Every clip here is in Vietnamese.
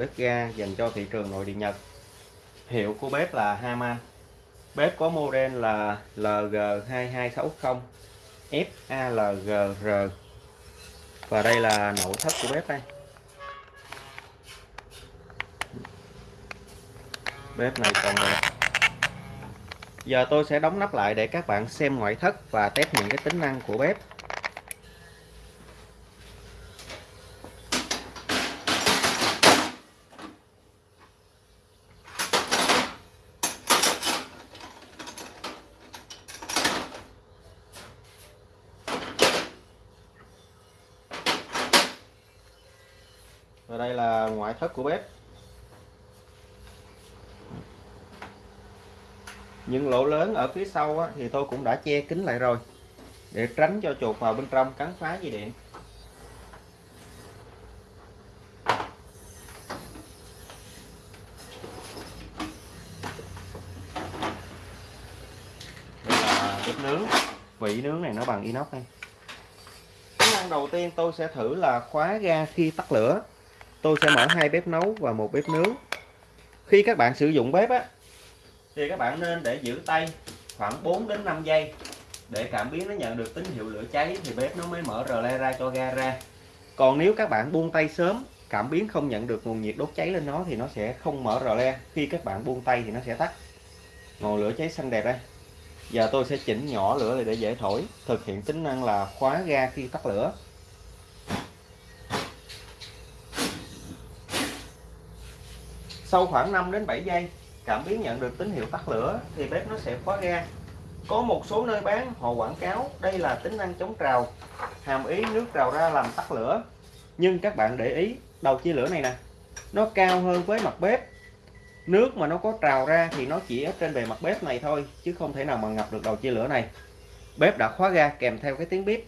bếp ga dành cho thị trường nội địa Nhật. Hiệu của bếp là Haman bếp có model là LG2260 FALGR và đây là nội thất của bếp đây. Bếp này còn đẹp. Giờ tôi sẽ đóng nắp lại để các bạn xem ngoại thất và test những cái tính năng của bếp. Và đây là ngoại thất của bếp. Những lỗ lớn ở phía sau á, thì tôi cũng đã che kín lại rồi để tránh cho chuột vào bên trong cắn phá dây điện. Đây là bếp nướng. Vị nướng này nó bằng inox đây. Tính năng đầu tiên tôi sẽ thử là khóa ga khi tắt lửa tôi sẽ mở hai bếp nấu và một bếp nướng. Khi các bạn sử dụng bếp á, thì các bạn nên để giữ tay khoảng 4 đến 5 giây để cảm biến nó nhận được tín hiệu lửa cháy thì bếp nó mới mở rờ le ra cho ga ra. Còn nếu các bạn buông tay sớm, cảm biến không nhận được nguồn nhiệt đốt cháy lên nó thì nó sẽ không mở rờ le. Khi các bạn buông tay thì nó sẽ tắt. Ngọn lửa cháy xanh đẹp đây. Giờ tôi sẽ chỉnh nhỏ lửa để dễ thổi. Thực hiện tính năng là khóa ga khi tắt lửa. Sau khoảng 5 đến 7 giây, cảm biến nhận được tín hiệu tắt lửa thì bếp nó sẽ khóa ga. Có một số nơi bán, họ quảng cáo đây là tính năng chống trào, hàm ý nước trào ra làm tắt lửa. Nhưng các bạn để ý, đầu chia lửa này nè, nó cao hơn với mặt bếp. Nước mà nó có trào ra thì nó chỉ ở trên bề mặt bếp này thôi, chứ không thể nào mà ngập được đầu chia lửa này. Bếp đã khóa ga kèm theo cái tiếng bếp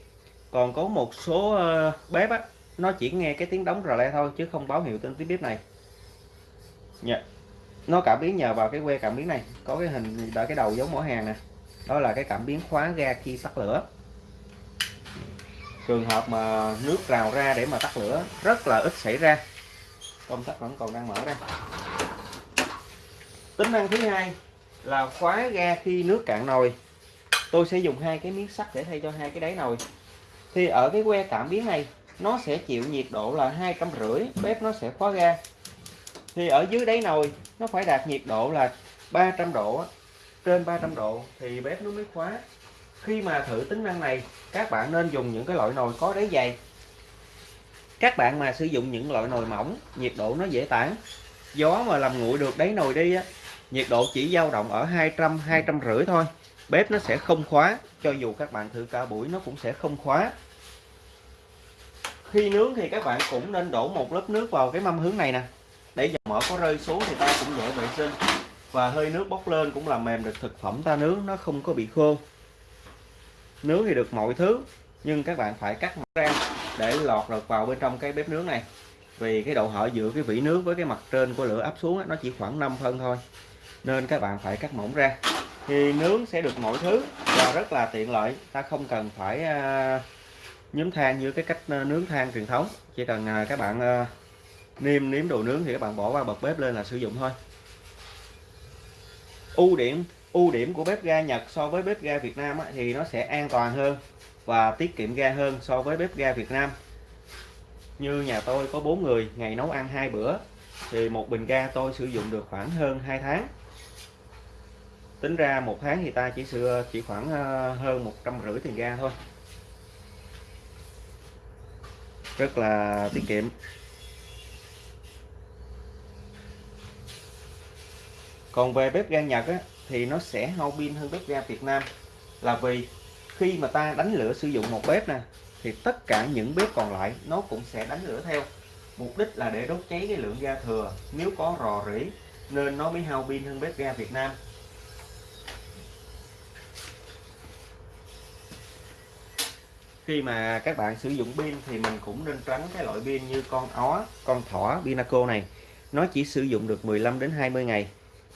còn có một số ờ, bếp á, nó chỉ nghe cái tiếng đóng rờ le thôi, chứ không báo hiệu tên tiếng bếp này dạ. nó cảm biến nhờ vào cái que cảm biến này. Có cái hình đợi cái đầu giống mỏ hàng nè. Đó là cái cảm biến khóa ga khi tắt lửa. Trường hợp mà nước rào ra để mà tắt lửa, rất là ít xảy ra. Công tắc vẫn còn đang mở đây tính năng thứ hai là khóa ga khi nước cạn nồi. Tôi sẽ dùng hai cái miếng sắt để thay cho hai cái đáy nồi. Thì ở cái que cảm biến này, nó sẽ chịu nhiệt độ là hai trăm rưỡi bếp nó sẽ khóa ga thì ở dưới đáy nồi, nó phải đạt nhiệt độ là 300 độ trên 300 độ thì bếp nó mới khóa. Khi mà thử tính năng này, các bạn nên dùng những cái loại nồi có đáy dày. Các bạn mà sử dụng những loại nồi mỏng, nhiệt độ nó dễ tản. Gió mà làm nguội được đáy nồi đi á, nhiệt độ chỉ dao động ở 200 200 rưỡi thôi. Bếp nó sẽ không khóa, cho dù các bạn thử cả buổi nó cũng sẽ không khóa. Khi nướng thì các bạn cũng nên đổ một lớp nước vào cái mâm hướng này nè để dầu mỡ có rơi xuống thì ta cũng dễ vệ sinh. Và hơi nước bốc lên cũng làm mềm được thực phẩm ta nướng nó không có bị khô. Nướng thì được mọi thứ nhưng các bạn phải cắt mỏng ra để lọt được vào bên trong cái bếp nướng này. Vì cái độ hở giữa cái vỉ nướng với cái mặt trên của lửa áp xuống nó chỉ khoảng 5 phân thôi. Nên các bạn phải cắt mỏng ra. Thì nướng sẽ được mọi thứ và rất là tiện lợi. Ta không cần phải uh, than như cái cách à, nướng than truyền thống. Chỉ cần uh, các bạn uh, nêm nếm đồ nướng thì các bạn bỏ qua bật bếp lên là sử dụng thôi. Ưu điểm ưu điểm của bếp ga Nhật so với bếp ga Việt Nam thì nó sẽ an toàn hơn và tiết kiệm ga hơn so với bếp ga Việt Nam. Như nhà tôi có 4 người, ngày nấu ăn hai bữa, thì một bình ga tôi sử dụng được khoảng hơn 2 tháng. Tính ra một tháng thì ta chỉ sửa, chỉ khoảng ờ, hơn một trăm rưỡi tiền ga thôi. Rất là tiết kiệm. Còn về bếp ga Nhật á, thì nó sẽ hao pin hơn bếp ga Việt Nam. Là vì khi mà ta đánh lửa sử dụng một bếp nè thì tất cả những bếp còn lại nó cũng sẽ đánh lửa theo. Mục đích là để đốt cháy cái lượng ga thừa. Nếu có rò rỉ nên nó mới hao pin hơn bếp ga Việt Nam. Khi mà các bạn sử dụng pin thì mình cũng nên tránh cái loại pin như con ó con thỏ Pinaco này. Nó chỉ sử dụng được 15 đến 20 ngày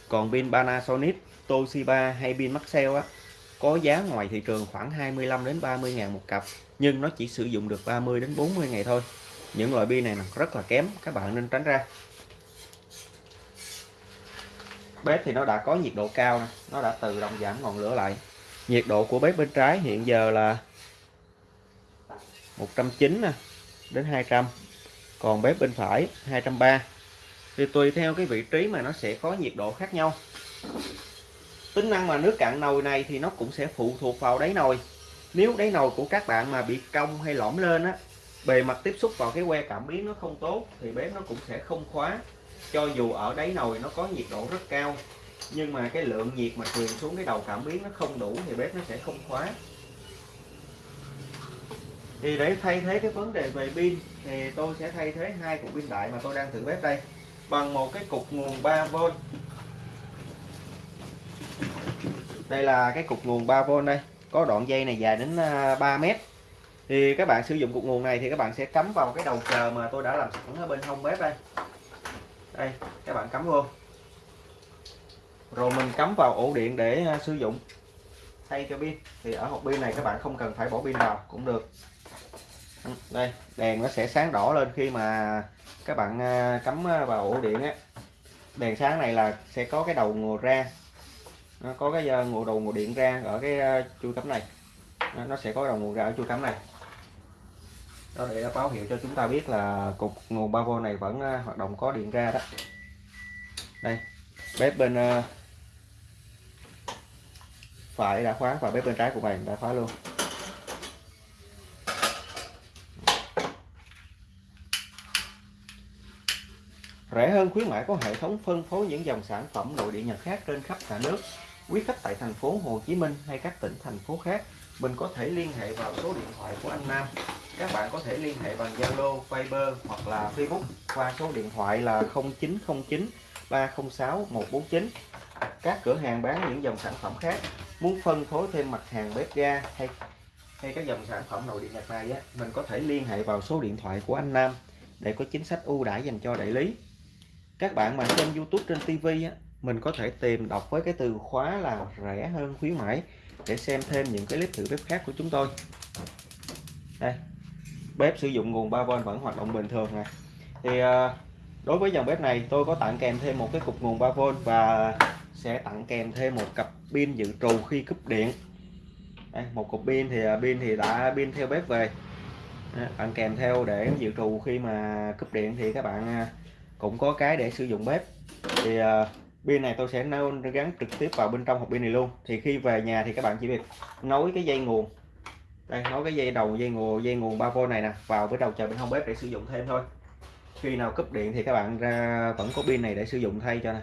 còn pin Panasonic, Toshiba hay pin Maxell á, có giá ngoài thị trường khoảng 25 đến 30 ngàn một cặp, nhưng nó chỉ sử dụng được 30 đến 40 ngày thôi. Những loại pin này rất là kém, các bạn nên tránh ra. Bếp thì nó đã có nhiệt độ cao nè, nó đã tự động giảm ngọn lửa lại. Nhiệt độ của bếp bên trái hiện giờ là 190 nè, đến 200 còn bếp bên phải 230 thì tùy theo cái vị trí mà nó sẽ có nhiệt độ khác nhau. Tính năng mà nước cạn nồi này thì nó cũng sẽ phụ thuộc vào đáy nồi. Nếu đáy nồi của các bạn mà bị cong hay lõm lên á, bề mặt tiếp xúc vào cái que cảm biến nó không tốt thì bếp nó cũng sẽ không khóa. Cho dù ở đáy nồi nó có nhiệt độ rất cao, nhưng mà cái lượng nhiệt mà truyền xuống cái đầu cảm biến nó không đủ thì bếp nó sẽ không khóa. Thì để thay thế cái vấn đề về pin, thì tôi sẽ thay thế hai cục pin đại mà tôi đang thử bếp đây bằng một cái cục nguồn 3V đây là cái cục nguồn 3V đây. Có đoạn dây này dài đến à, 3 mét. Thì các bạn sử dụng cục nguồn này thì các bạn sẽ cắm vào cái đầu chờ mà tôi đã làm sẵn ở bên hông bếp đây. Đây, các bạn cắm vô. Rồi mình cắm vào ổ điện để à, sử dụng. Thay cho pin. Thì ở hộp pin này các bạn không cần phải bỏ pin vào, cũng được đây đèn nó sẽ sáng đỏ lên khi mà các bạn à, cắm à, vào ổ điện á. Đèn sáng này là sẽ có cái đầu nguồn ra. Nó có cái à, nguồn đầu nguồn điện ra ở cái à, chui cắm này. Nó sẽ có đầu nguồn ra ở chui cắm này. Đó để báo hiệu cho chúng ta biết là cục nguồn 3V này vẫn hoạt động có điện ra đó. Đây bếp bên phải đã khóa và bếp bên trái của mình đã khóa luôn. Rẻ hơn khuyến mãi có hệ thống phân phối những dòng sản phẩm nội địa Nhật khác trên khắp cả nước. Quý khách tại thành phố Hồ Chí Minh hay các tỉnh thành phố khác, mình có thể liên hệ vào số điện thoại của anh Nam. Các bạn có thể liên hệ bằng Zalo, Viber hoặc là Facebook qua số điện thoại là 0909 306 149. Các cửa hàng bán những dòng sản phẩm khác muốn phân phối thêm mặt hàng bếp ga hay hay các dòng sản phẩm nội địa Nhật này á, mình có thể liên hệ vào số điện thoại của anh Nam để có chính sách ưu đãi dành cho đại lý các bạn mà xem YouTube trên TV á, mình có thể tìm đọc với cái từ khóa là rẻ hơn khuyến mãi để xem thêm những cái clip thử bếp khác của chúng tôi. Đây bếp sử dụng nguồn 3V vẫn hoạt động bình thường nè. Thì à, đối với dòng bếp này tôi có tặng kèm thêm một cái cục nguồn 3V và sẽ tặng kèm thêm một cặp pin dự trù khi cúp điện. Đây, một cục pin thì à, pin thì đã pin theo bếp về. Tặng kèm theo để dự trù khi mà cúp điện thì các bạn à, cũng có cái để sử dụng bếp. Thì uh, pin này tôi sẽ nối gắn trực tiếp vào bên trong hộp pin này luôn. Thì khi về nhà thì các bạn chỉ việc nối cái dây nguồn. Đây nối cái dây đầu dây nguồn dây nguồn 3V này nè vào với đầu chờ bên hông bếp để sử dụng thêm thôi. Khi nào cúp điện thì các bạn ra vẫn có pin này để sử dụng thay cho này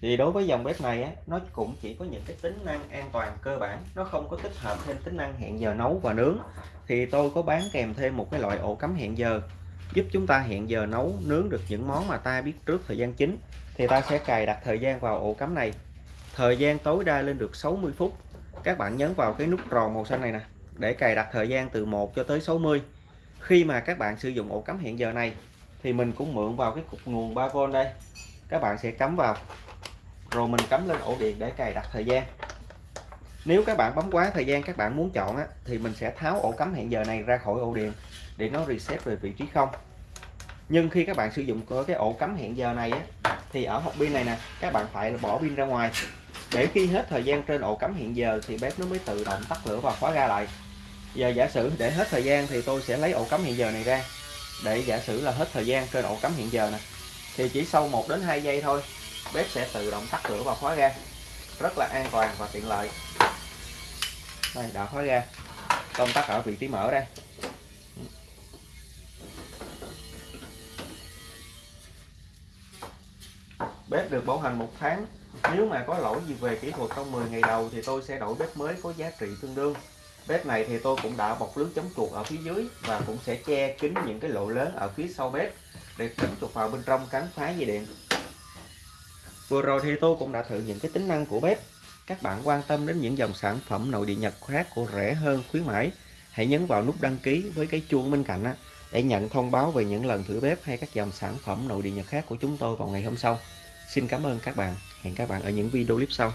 thì đối với dòng bếp này á, nó cũng chỉ có những cái tính năng an toàn cơ bản nó không có tích hợp thêm tính năng hẹn giờ nấu và nướng. Thì tôi có bán kèm thêm một cái loại ổ cắm hẹn giờ giúp chúng ta hẹn giờ nấu nướng được những món mà ta biết trước thời gian chính. Thì ta sẽ cài đặt thời gian vào ổ cắm này. Thời gian tối đa lên được 60 phút. Các bạn nhấn vào cái nút tròn màu xanh này nè để cài đặt thời gian từ 1 cho tới 60 khi mà các bạn sử dụng ổ cắm hẹn giờ này thì mình cũng mượn vào cái cục nguồn 3V đây. Các bạn sẽ cắm vào rồi mình cắm lên ổ điện để cài đặt thời gian. Nếu các bạn bấm quá thời gian các bạn muốn chọn á, thì mình sẽ tháo ổ cắm hẹn giờ này ra khỏi ổ điện để nó reset về vị trí không. Nhưng khi các bạn sử dụng cái ổ cắm hẹn giờ này á, thì ở hộp pin này nè các bạn phải bỏ pin ra ngoài. Để khi hết thời gian trên ổ cắm hẹn giờ thì bếp nó mới tự động tắt lửa và khóa ga lại. Giờ giả sử để hết thời gian thì tôi sẽ lấy ổ cắm hẹn giờ này ra. Để giả sử là hết thời gian trên ổ cắm hẹn giờ nè thì chỉ sau 1 đến 2 giây thôi bếp sẽ tự động tắt lửa và khóa ra rất là an toàn và tiện lợi. Đây, đã khóa ra công tắc ở vị trí mở đây. Bếp được bảo hành một tháng. Nếu mà có lỗi gì về kỹ thuật trong 10 ngày đầu thì tôi sẽ đổi bếp mới có giá trị tương đương. Bếp này thì tôi cũng đã bọc lưới chống chuột ở phía dưới và cũng sẽ che kín những cái lỗ lớn ở phía sau bếp để tránh chuột vào bên trong cắn phá dây điện vừa rồi thì tôi cũng đã thử những cái tính năng của bếp. Các bạn quan tâm đến những dòng sản phẩm nội địa Nhật khác của rẻ hơn khuyến mãi hãy nhấn vào nút đăng ký với cái chuông bên cạnh á, để nhận thông báo về những lần thử bếp hay các dòng sản phẩm nội địa Nhật khác của chúng tôi vào ngày hôm sau. Xin cảm ơn các bạn. Hẹn các bạn ở những video clip sau.